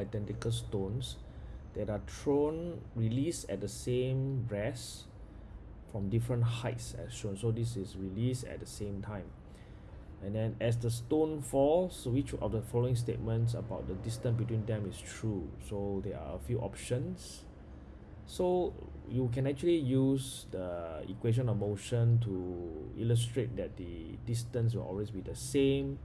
identical stones that are thrown released at the same rest from different heights as shown. So this is released at the same time. And then as the stone falls which of the following statements about the distance between them is true? So there are a few options. So you can actually use the equation of motion to illustrate that the distance will always be the same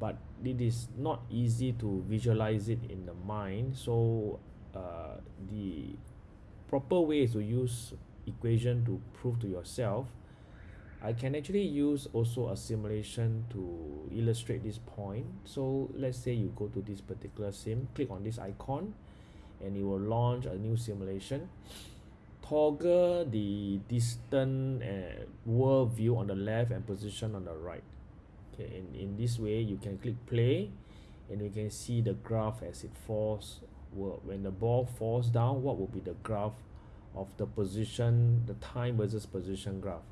but it is not easy to visualize it in the mind. So uh, the proper way is to use equation to prove to yourself I can actually use also a simulation to illustrate this point. So let's say you go to this particular sim click on this icon and it will launch a new simulation. Toggle the distant uh, world view on the left and position on the right okay in, in this way you can click play and you can see the graph as it falls. Well, when the ball falls down what will be the graph of the position the time versus position graph?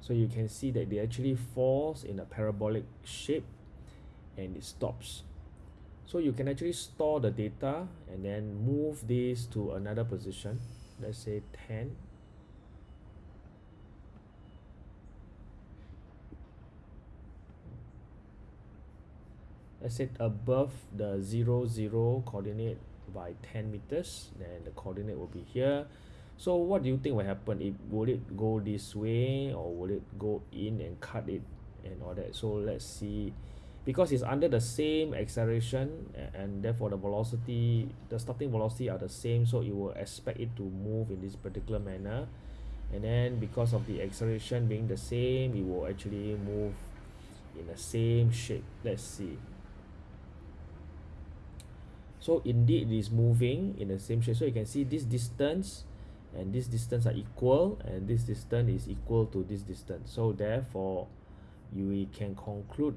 So you can see that they actually falls in a parabolic shape and it stops. So you can actually store the data and then move this to another position. Let's say 10 let's say above the 0 0 coordinate by 10 meters then the coordinate will be here. So what do you think will happen? It will it go this way or will it go in and cut it and all that? So let's see. Because it's under the same acceleration and therefore the velocity the starting velocity are the same so you will expect it to move in this particular manner. And then because of the acceleration being the same it will actually move in the same shape. Let's see so indeed it is moving in the same shape. So you can see this distance and this distance are equal and this distance is equal to this distance. So therefore you can conclude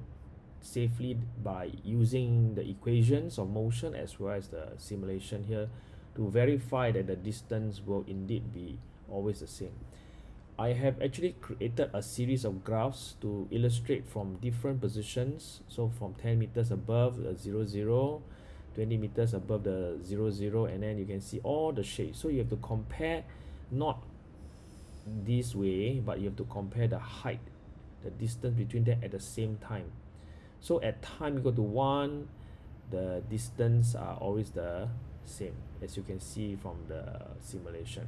safely by using the equations of motion as well as the simulation here to verify that the distance will indeed be always the same. I have actually created a series of graphs to illustrate from different positions. So from 10 meters above the 0 0 20 meters above the 0 0 and then you can see all the shapes. So you have to compare not this way but you have to compare the height the distance between them at the same time. So at time equal to 1 the distance are always the same as you can see from the simulation